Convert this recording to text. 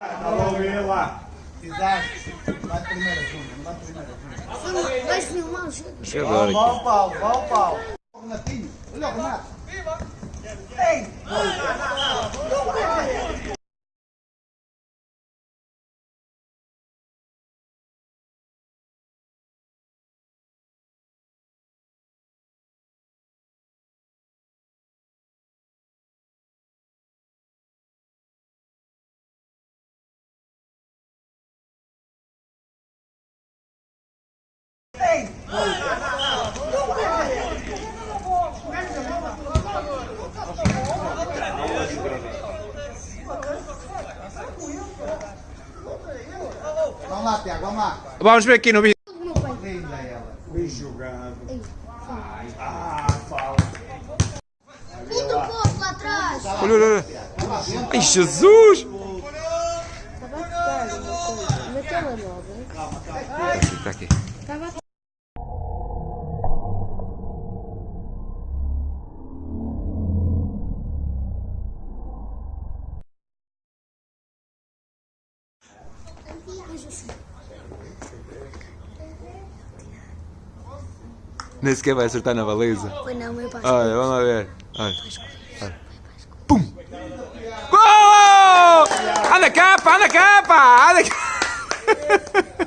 Alô, lá. Exato. Vai primeiro, Júnior. Vai primeiro, Júnior. Vais filmar o jogo? Deixa eu ver Vá aqui. o Paulo, vá o Paulo. O Renatinho. Olha o Renato. Ei! Vamos lá, Tiago, vamos lá. Vamos ver aqui no vídeo. Linda ela. Bem jogado. Ah. Outro povo lá atrás. Olha, olha, olha. Ai, Jesus! Estava a tocar uma coisa. Na telemóvel. Está aqui. Estava a Nem sequer vai acertar na baliza. Foi não, meu pai. Olha, vamos lá ver. Olha. Olha. Pum! Gol! Anda cá, pá, anda cá, pá! Anda cá!